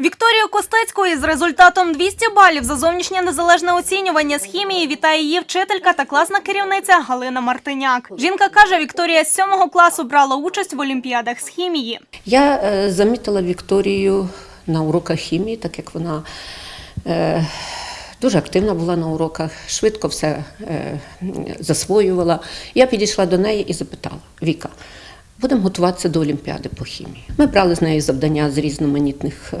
Вікторію Костецьку із результатом 200 балів за зовнішнє незалежне оцінювання з хімії вітає її вчителька та класна керівниця Галина Мартиняк. Жінка каже, Вікторія з 7 класу брала участь в олімпіадах з хімії. Я е, замітила Вікторію на уроках хімії, так як вона е, дуже активна була на уроках, швидко все е, засвоювала. Я підійшла до неї і запитала: Віка, будемо готуватися до Олімпіади по хімії. Ми брали з нею завдання з різноманітних е,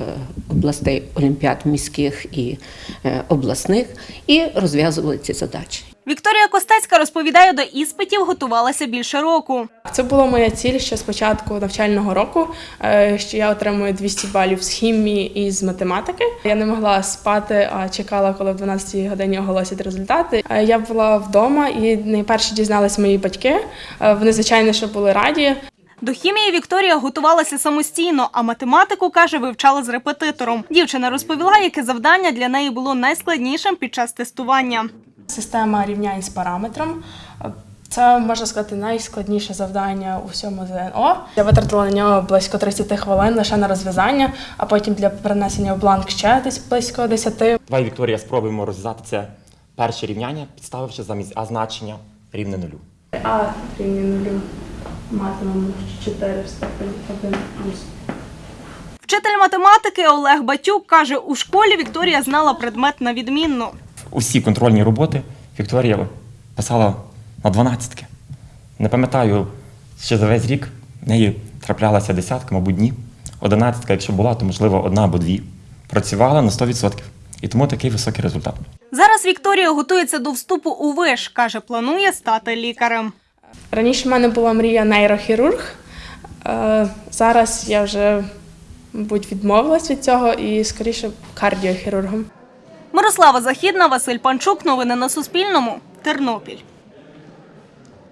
областей олімпіад міських і е, обласних і розв'язували ці задачі. Вікторія Костецька розповідає, до іспитів готувалася більше року. Це була моя ціль ще з початку навчального року, е, що я отримую 200 балів з хімії і з математики. Я не могла спати, а чекала, коли в 12 годині оголосять результати. Я була вдома і найперше дізналися мої батьки. Вони, звичайно, що були раді. До хімії Вікторія готувалася самостійно, а математику, каже, вивчала з репетитором. Дівчина розповіла, яке завдання для неї було найскладнішим під час тестування. Система рівнянь з параметром. Це можна сказати найскладніше завдання у всьому ЗНО. Я витратила на нього близько 30 хвилин лише на розв'язання, а потім для перенесення в бланк ще десь близько 10. Давай, Вікторія, спробуємо розв'язати це перше рівняння, підставивши замість А значення рівне нулю. А рівня нулю матимемо 4 в степені 1 плюс. Вчитель математики Олег Батюк каже, у школі Вікторія знала предмет на відмінно. Усі контрольні роботи Вікторія писала на дванадцятки. Не пам'ятаю, ще за весь рік в неї траплялася десятка, мабуть, дні. Одинадцятка, якщо була, то можливо одна або дві. Працювала на 100%. І тому такий високий результат. Зараз Вікторія готується до вступу у виш. каже, планує стати лікарем. Раніше в мене була мрія нейрохірург. Е, Зараз я вже, мабуть, відмовилась від цього і скоріше кардіохірургом. Мирослава Західна, Василь Панчук. Новини на Суспільному. Тернопіль.